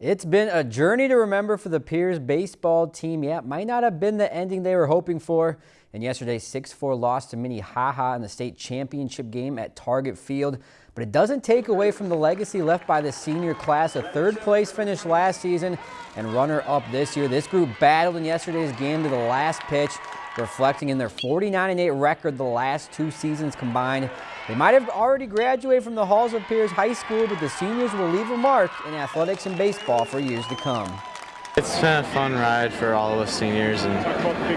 It's been a journey to remember for the Pierz baseball team. Yeah, might not have been the ending they were hoping for. In yesterday's 6-4 loss to Minnehaha in the state championship game at Target Field. But it doesn't take away from the legacy left by the senior class. A third place finish last season and runner-up this year. This group battled in yesterday's game to the last pitch reflecting in their 49-8 record the last two seasons combined. They might have already graduated from the halls of Pierz High School, but the seniors will leave a mark in athletics and baseball for years to come. It's been a fun ride for all of us seniors, and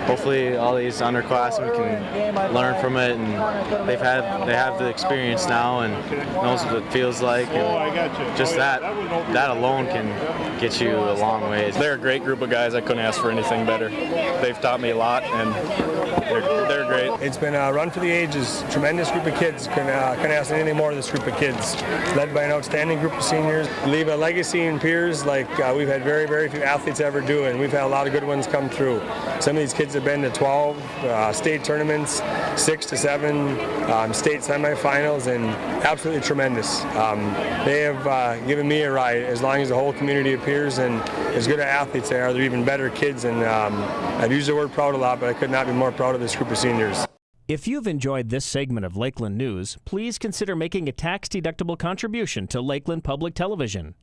hopefully all these underclassmen can learn from it. And they've had they have the experience now and knows what it feels like. And just that that alone can get you a long ways. They're a great group of guys. I couldn't ask for anything better. They've taught me a lot, and they're, they're great. It's been a run for the ages. Tremendous group of kids. Couldn't, uh, ask anything more of this group of kids. Led by an outstanding group of seniors. Leave a legacy in Pierz like uh, we've had very, very few athletes ever do, and we've had a lot of good ones come through. Some of these kids have been to 12 uh, state tournaments, six to seven um, state semifinals, and absolutely tremendous. Um, they have uh, given me a ride as long as the whole community appears, and as good athletes they are, they're even better kids, and um, I've used the word proud a lot, but I could not be more proud of this group of seniors. If you've enjoyed this segment of Lakeland News, please consider making a tax-deductible contribution to Lakeland Public Television.